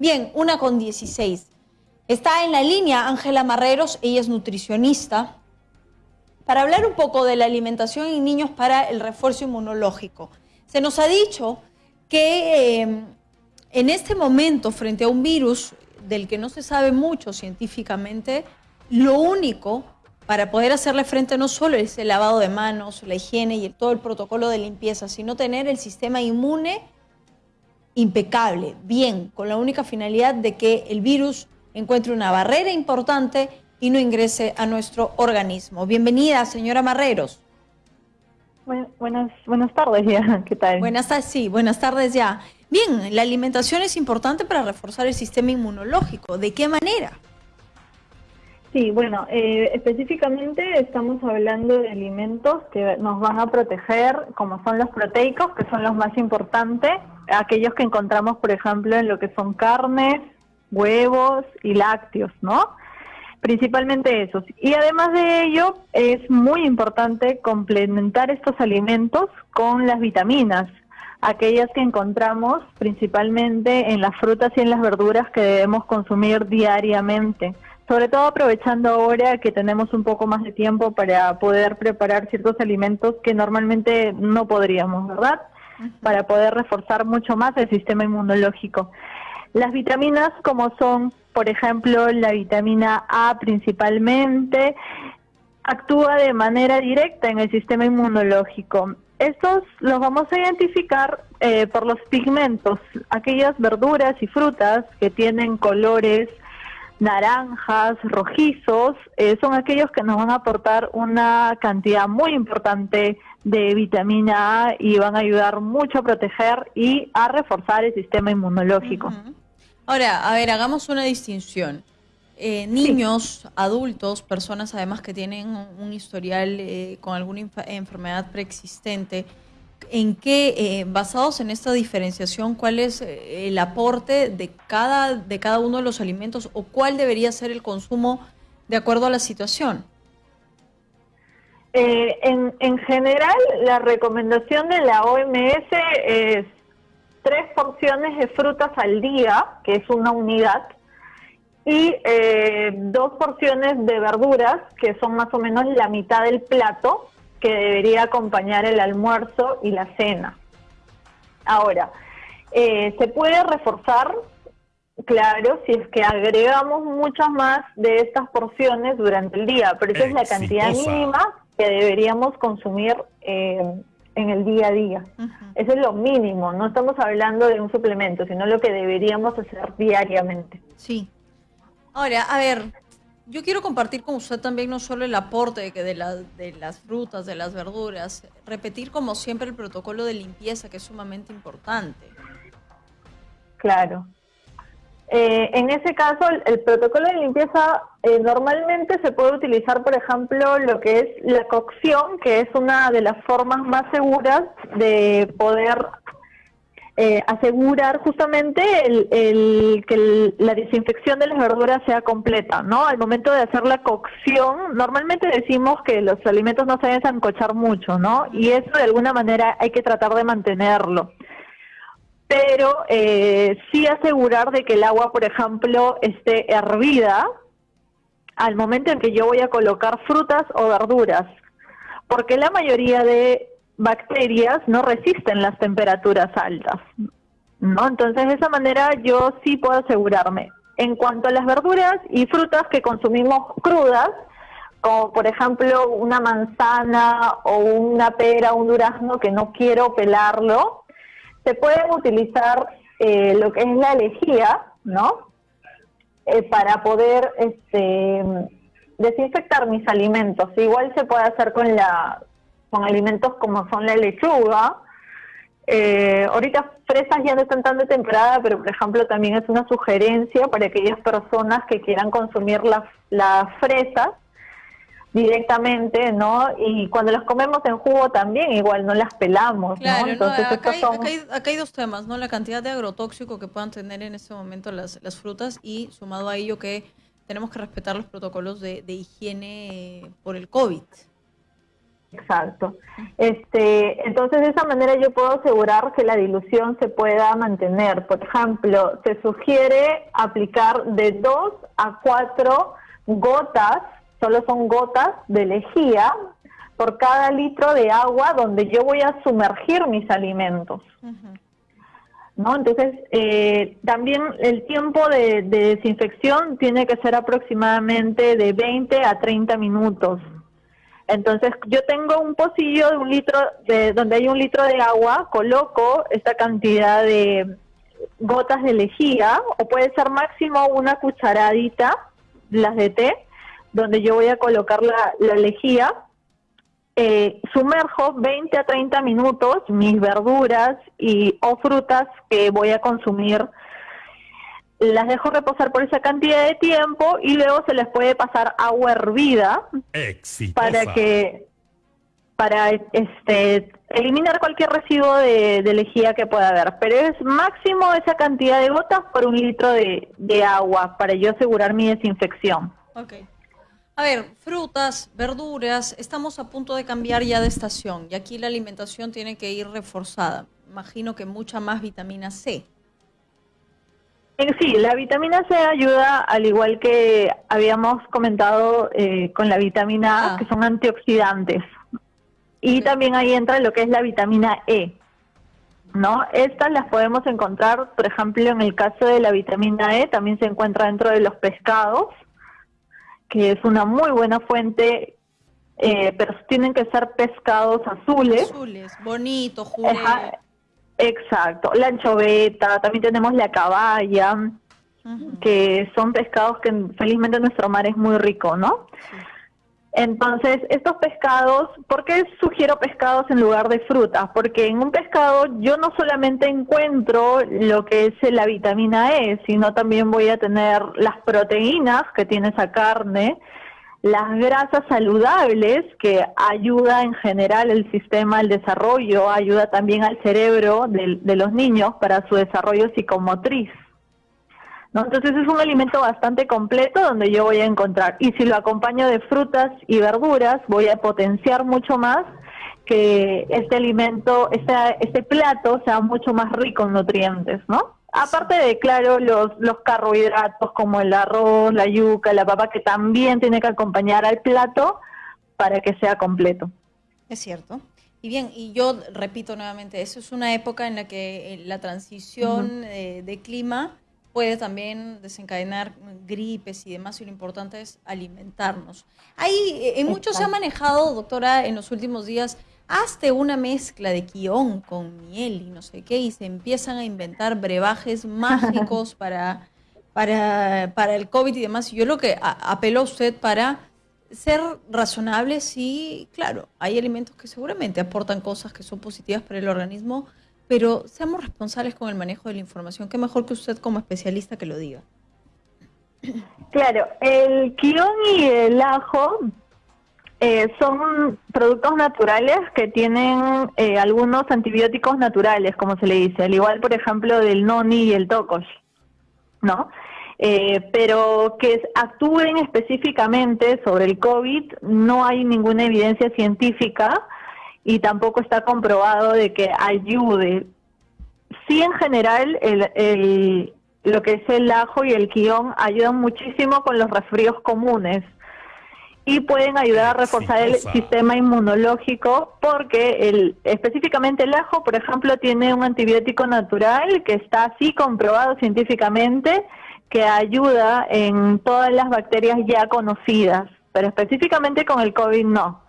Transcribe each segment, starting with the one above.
Bien, una con 16. Está en la línea Ángela Marreros, ella es nutricionista, para hablar un poco de la alimentación en niños para el refuerzo inmunológico. Se nos ha dicho que eh, en este momento, frente a un virus del que no se sabe mucho científicamente, lo único para poder hacerle frente no solo es el lavado de manos, la higiene y todo el protocolo de limpieza, sino tener el sistema inmune impecable, bien, con la única finalidad de que el virus encuentre una barrera importante y no ingrese a nuestro organismo. Bienvenida, señora Marreros. buenas, buenas tardes ya, ¿qué tal? Buenas tardes, sí, buenas tardes ya. Bien, la alimentación es importante para reforzar el sistema inmunológico. ¿De qué manera? Sí, bueno, eh, específicamente estamos hablando de alimentos que nos van a proteger, como son los proteicos, que son los más importantes, aquellos que encontramos, por ejemplo, en lo que son carnes, huevos y lácteos, ¿no? Principalmente esos. Y además de ello, es muy importante complementar estos alimentos con las vitaminas, aquellas que encontramos principalmente en las frutas y en las verduras que debemos consumir diariamente sobre todo aprovechando ahora que tenemos un poco más de tiempo para poder preparar ciertos alimentos que normalmente no podríamos, ¿verdad? Para poder reforzar mucho más el sistema inmunológico. Las vitaminas como son, por ejemplo, la vitamina A principalmente, actúa de manera directa en el sistema inmunológico. Estos los vamos a identificar eh, por los pigmentos, aquellas verduras y frutas que tienen colores naranjas, rojizos, eh, son aquellos que nos van a aportar una cantidad muy importante de vitamina A y van a ayudar mucho a proteger y a reforzar el sistema inmunológico. Ahora, a ver, hagamos una distinción. Eh, niños, adultos, personas además que tienen un historial eh, con alguna enfermedad preexistente, en qué, eh, basados en esta diferenciación, cuál es eh, el aporte de cada, de cada uno de los alimentos o cuál debería ser el consumo de acuerdo a la situación? Eh, en, en general, la recomendación de la OMS es tres porciones de frutas al día, que es una unidad, y dos porciones de verduras, que son más o menos la mitad del plato, que debería acompañar el almuerzo y la cena. Ahora, eh, se puede reforzar, claro, si es que agregamos muchas más de estas porciones durante el día, pero esa es la cantidad mínima que deberíamos consumir eh, en el día a día. Eso es lo mínimo, no estamos hablando de un suplemento, sino lo que deberíamos hacer diariamente. Sí. Ahora, a ver, yo quiero compartir con usted también no solo el aporte de, de, de las frutas, de las verduras, repetir como siempre el protocolo de limpieza que es sumamente importante. Claro. Eh, en ese caso, el, protocolo de limpieza eh, normalmente se puede utilizar, por ejemplo, lo que es la cocción, que es una de las formas más seguras de poder eh, asegurar justamente el, que la desinfección de las verduras sea completa, ¿no? Al momento de hacer la cocción, normalmente decimos que los alimentos no se deben sancochar mucho, ¿no? Y eso de alguna manera hay que tratar de mantenerlo. Pero eh, sí asegurar de que el agua, por ejemplo, esté hervida al momento en que yo voy a colocar frutas o verduras, porque la mayoría de bacterias no resisten las temperaturas altas, ¿no? Entonces, de esa manera yo sí puedo asegurarme. En cuanto a las verduras y frutas que consumimos crudas, como por ejemplo una manzana o una pera, un durazno que no quiero pelarlo, se puede utilizar eh, lo que es la lejía, ¿no? Eh, para poder este, desinfectar mis alimentos. Igual se puede hacer con la con alimentos como son la lechuga. Eh, ahorita fresas ya no están tan de temporada, pero por ejemplo también es una sugerencia para aquellas personas que quieran consumir las, las fresas directamente, ¿no? Y cuando las comemos en jugo también, igual no las pelamos, ¿no? Entonces, acá, hay, acá, hay, dos temas, ¿no? La cantidad de agrotóxico que puedan tener en este momento las, las frutas y sumado a ello que tenemos que respetar los protocolos de, de higiene por el COVID. Exacto. Este, entonces de esa manera yo puedo asegurar que la dilución se pueda mantener. Por ejemplo, se sugiere aplicar de 2 a 4 gotas, solo son gotas de lejía por cada litro de agua donde yo voy a sumergir mis alimentos. ¿No? Entonces, eh, también el tiempo de, de desinfección tiene que ser aproximadamente de 20 a 30 minutos entonces yo tengo un pocillo de un litro, de donde hay un litro de agua, coloco esta cantidad de gotas de lejía, o puede ser máximo una cucharadita, las de té, donde yo voy a colocar la, lejía. Eh, sumerjo 20 a 30 minutos mis verduras y o frutas que voy a consumir las dejo reposar por esa cantidad de tiempo y luego se les puede pasar agua hervida para que para este eliminar cualquier residuo de, lejía que pueda haber. Pero es máximo esa cantidad de gotas por un litro de, agua para yo asegurar mi desinfección. Ok. A ver, frutas, verduras, estamos a punto de cambiar ya de estación y aquí la alimentación tiene que ir reforzada. Imagino que mucha más vitamina C. Sí, la vitamina C ayuda, al igual que habíamos comentado eh, con la vitamina A, ah. que son antioxidantes. Y también ahí entra lo que es la vitamina E. ¿no? Estas las podemos encontrar, por ejemplo, en el caso de la vitamina E, también se encuentra dentro de los pescados, que es una muy buena fuente, eh, pero tienen que ser pescados azules. Azules, bonitos, Exacto, la anchoveta, también tenemos la caballa, que son pescados que felizmente nuestro mar es muy rico, ¿no? Entonces, estos pescados, ¿por qué sugiero pescados en lugar de frutas? Porque en un pescado yo no solamente encuentro lo que es la vitamina E, sino también voy a tener las proteínas que tiene esa carne, las grasas saludables que ayuda en general el sistema al desarrollo, ayuda también al cerebro de, los niños para su desarrollo psicomotriz. ¿No? Entonces es un alimento bastante completo donde yo voy a encontrar. Y si lo acompaño de frutas y verduras, voy a potenciar mucho más que este alimento, este, este plato sea mucho más rico en nutrientes, ¿no? Aparte de, claro, los, los carbohidratos como el arroz, la yuca, la papa, que también tiene que acompañar al plato para que sea completo. Es cierto. Y bien, y yo repito nuevamente, eso es una época en la que eh, la transición eh, de clima puede también desencadenar gripes y demás, y lo importante es alimentarnos. Ahí, eh, en mucho se ha manejado, doctora, en los últimos días, hazte una mezcla de quión con miel y no sé qué, y se empiezan a inventar brebajes mágicos para, para, para el COVID y demás. Yo lo que apelo a usted para ser razonable, sí, claro, hay alimentos que seguramente aportan cosas que son positivas para el organismo, pero seamos responsables con el manejo de la información. Qué mejor que usted como especialista que lo diga. Claro, el quión y el ajo eh, son productos naturales que tienen eh, algunos antibióticos naturales, como se le dice, al igual, por ejemplo, del noni y el tocos, ¿no? Eh, pero que actúen específicamente sobre el COVID, no hay ninguna evidencia científica y tampoco está comprobado de que ayude. Sí, en general, el, lo que es el ajo y el quión ayudan muchísimo con los resfríos comunes y pueden ayudar a reforzar el sistema inmunológico porque el, específicamente el ajo, por ejemplo, tiene un antibiótico natural que está así comprobado científicamente que ayuda en todas las bacterias ya conocidas, pero específicamente con el COVID no.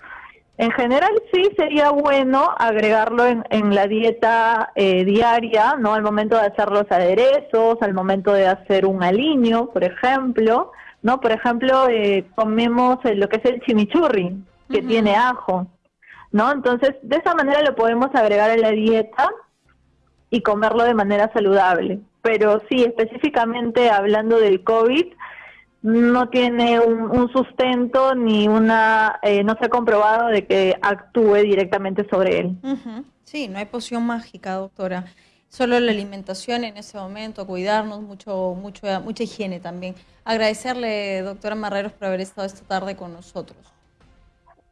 En general sí sería bueno agregarlo en, en la dieta eh, diaria, ¿no? Al momento de hacer los aderezos, al momento de hacer un aliño, por ejemplo, ¿no? Por ejemplo, eh, comemos lo que es el chimichurri, que tiene ajo, ¿no? Entonces, de esa manera lo podemos agregar a la dieta y comerlo de manera saludable. Pero sí, específicamente hablando del COVID, no tiene un, sustento ni una, eh, no se ha comprobado de que actúe directamente sobre él. Sí, no hay poción mágica, doctora solo la alimentación en ese momento, cuidarnos, mucho, mucho, mucha higiene también. Agradecerle, doctora Marreros, por haber estado esta tarde con nosotros.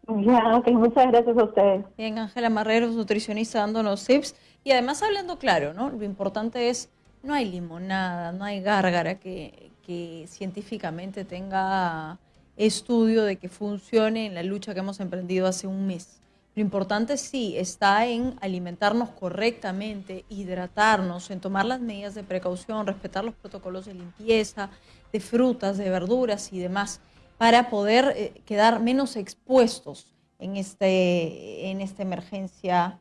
Ya, ok, muchas gracias a ustedes. Bien, Ángela Marreros, nutricionista, dándonos tips y además hablando claro, ¿no? Lo importante es, no hay limonada, no hay gárgara que, que científicamente tenga estudio de que funcione en la lucha que hemos emprendido hace un mes. Lo importante sí está en alimentarnos correctamente, hidratarnos, en tomar las medidas de precaución, respetar los protocolos de limpieza, de frutas, de verduras y demás para poder eh, quedar menos expuestos en, este, en esta emergencia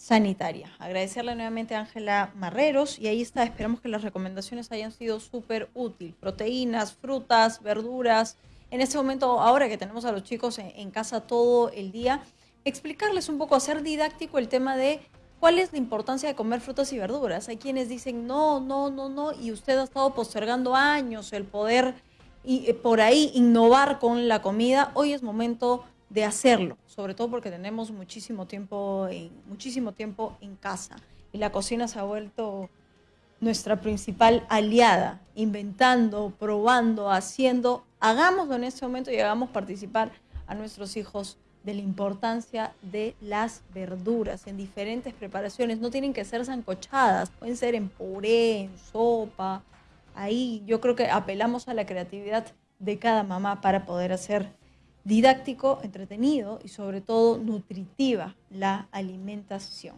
sanitaria. Agradecerle nuevamente a Ángela Marreros y ahí está, esperamos que las recomendaciones hayan sido súper útiles. Proteínas, frutas, verduras. En este momento, ahora que tenemos a los chicos en, en, casa todo el día, explicarles un poco, hacer didáctico el tema de cuál es la importancia de comer frutas y verduras. Hay quienes dicen no, no, no, no, y usted ha estado postergando años el poder y eh, por ahí innovar con la comida, hoy es momento de hacerlo, sobre todo porque tenemos muchísimo tiempo en, muchísimo tiempo en casa y la cocina se ha vuelto nuestra principal aliada, inventando, probando, haciendo. Hagámoslo en este momento y hagamos participar a nuestros hijos de la importancia de las verduras en diferentes preparaciones. No tienen que ser zancochadas, pueden ser en puré, en sopa, ahí yo creo que apelamos a la creatividad de cada mamá para poder hacer didáctico, entretenido y sobre todo nutritiva la alimentación.